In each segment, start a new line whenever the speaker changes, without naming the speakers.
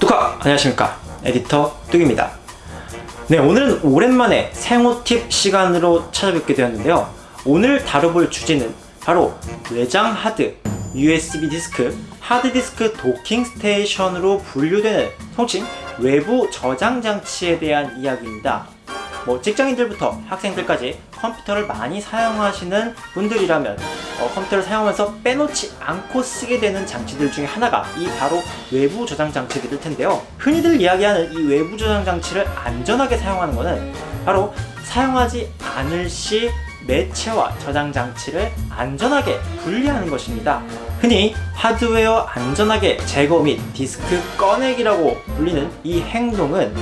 뚜카! 안녕하십니까? 에디터 뚝입니다. 네 오늘은 오랜만에 생활 팁 시간으로 찾아뵙게 되었는데요. 오늘 다뤄볼 주제는 바로 외장 하드 USB 디스크 하드디스크 docking station으로 분류되는 통칭 외부 저장 장치에 대한 이야기입니다. 뭐 직장인들부터 학생들까지 컴퓨터를 많이 사용하시는 분들이라면 어, 컴퓨터를 사용하면서 빼놓지 않고 쓰게 되는 장치들 중에 하나가 이 바로 외부 저장 장치들일 텐데요. 흔히들 이야기하는 이 외부 저장 장치를 안전하게 사용하는 것은 바로 사용하지 않을 시 매체와 저장 장치를 안전하게 분리하는 것입니다. 흔히 하드웨어 안전하게 제거 및 디스크 꺼내기라고 불리는 이 행동은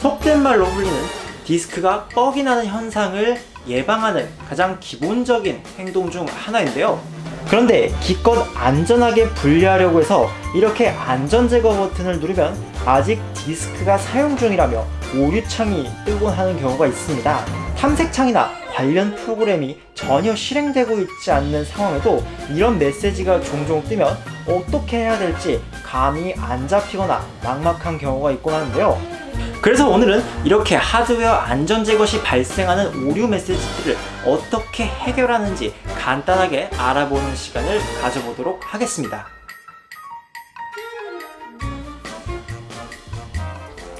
속된 말로 불리는 디스크가 뻑이 나는 현상을 예방하는 가장 기본적인 행동 중 하나인데요. 그런데 기껏 안전하게 분리하려고 해서 이렇게 안전제거 버튼을 누르면 아직 디스크가 사용 중이라며 오류창이 뜨곤 하는 경우가 있습니다. 탐색창이나 관련 프로그램이 전혀 실행되고 있지 않는 상황에도 이런 메시지가 종종 뜨면 어떻게 해야 될지 감이 안 잡히거나 막막한 경우가 있곤 하는데요 그래서 오늘은 이렇게 하드웨어 안전 제거 시 발생하는 오류 메시지들을 어떻게 해결하는지 간단하게 알아보는 시간을 가져보도록 하겠습니다.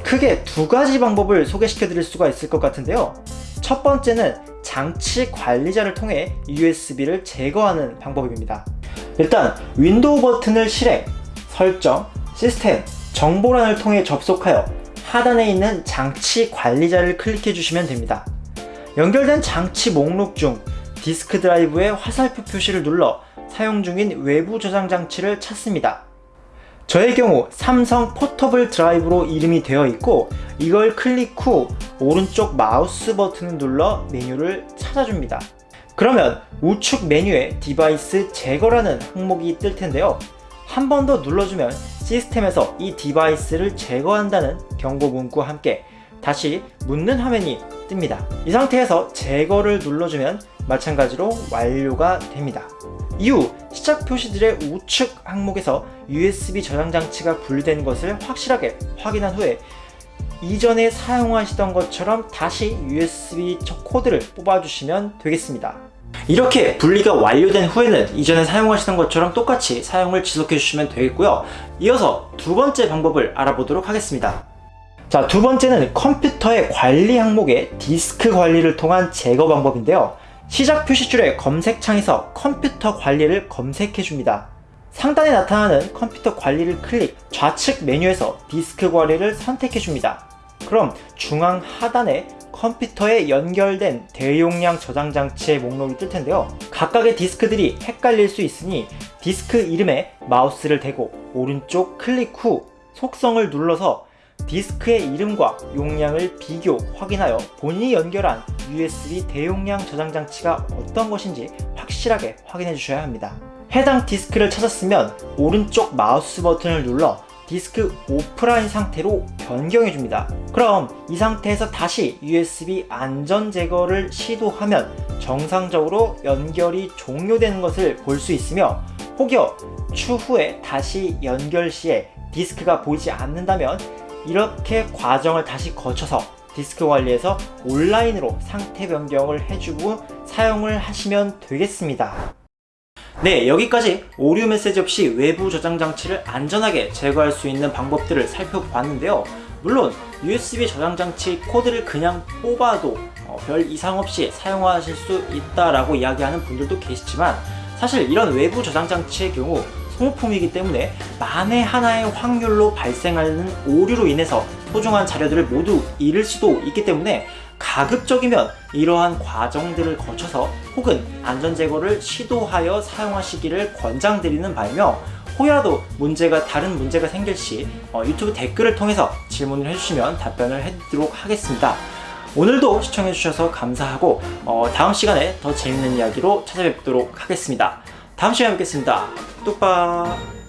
크게 두 가지 방법을 소개시켜 드릴 수가 있을 것 같은데요. 첫 번째는 장치 관리자를 통해 USB를 제거하는 방법입니다. 일단 윈도우 버튼을 실행, 설정, 시스템, 정보란을 통해 접속하여 하단에 있는 장치 관리자를 클릭해 주시면 됩니다. 연결된 장치 목록 중 디스크 드라이브의 화살표 표시를 눌러 사용 중인 외부 저장 장치를 찾습니다. 저의 경우 삼성 포터블 드라이브로 이름이 되어 있고 이걸 클릭 후 오른쪽 마우스 버튼을 눌러 메뉴를 찾아줍니다. 그러면 우측 메뉴에 device 제거라는 항목이 뜰 텐데요. 한 번 더 눌러주면 시스템에서 이 device를 제거한다는 경고 문구와 함께 다시 묻는 화면이 뜹니다. 이 상태에서 제거를 눌러주면 마찬가지로 완료가 됩니다. 이후 시작 표시들의 우측 항목에서 USB 저장 장치가 분리된 것을 확실하게 확인한 후에 이전에 사용하시던 것처럼 다시 USB 코드를 뽑아주시면 되겠습니다. 이렇게 분리가 완료된 후에는 이전에 사용하시던 것처럼 똑같이 사용을 지속해 주시면 되겠고요. 이어서 두 번째 방법을 알아보도록 하겠습니다. 자, 두 번째는 컴퓨터의 관리 항목의 디스크 관리를 통한 제거 방법인데요. 시작 표시줄의 검색창에서 컴퓨터 관리를 검색해 줍니다. 상단에 나타나는 컴퓨터 관리를 클릭 좌측 메뉴에서 디스크 관리를 선택해 줍니다. 그럼 중앙 하단에 컴퓨터에 연결된 대용량 저장 장치의 목록이 뜰 텐데요. 각각의 디스크들이 헷갈릴 수 있으니 디스크 이름에 마우스를 대고 오른쪽 클릭 후 속성을 눌러서 디스크의 이름과 용량을 비교 확인하여 본인이 연결한 USB 대용량 저장 장치가 어떤 것인지 확실하게 확인해 주셔야 합니다. 해당 디스크를 찾았으면 오른쪽 마우스 버튼을 눌러 디스크 오프라인 상태로 변경해 줍니다. 그럼 이 상태에서 다시 USB 안전 제거를 시도하면 정상적으로 연결이 종료되는 것을 볼 수 있으며 혹여 추후에 다시 연결 시에 디스크가 보이지 않는다면 이렇게 과정을 다시 거쳐서 디스크 관리에서 온라인으로 상태 변경을 해주고 사용을 하시면 되겠습니다 네 여기까지 오류 메시지 없이 외부 저장 장치를 안전하게 제거할 수 있는 방법들을 살펴봤는데요. 물론 USB 저장 장치 코드를 그냥 뽑아도 어, 별 이상 없이 사용하실 수 있다라고 이야기하는 분들도 계시지만 사실 이런 외부 저장 장치의 경우 소모품이기 때문에 만에 하나의 확률로 발생하는 오류로 인해서 소중한 자료들을 모두 잃을 수도 있기 때문에 가급적이면 이러한 과정들을 거쳐서 혹은 안전제거를 시도하여 사용하시기를 권장드리는 바이며 혹여라도 문제가 다른 문제가 생길 시 어, 유튜브 댓글을 통해서 질문을 해주시면 답변을 해드리도록 하겠습니다. 오늘도 시청해주셔서 감사하고 어, 다음 시간에 더 재밌는 이야기로 찾아뵙도록 하겠습니다. 다음 시간에 뵙겠습니다. 뚝박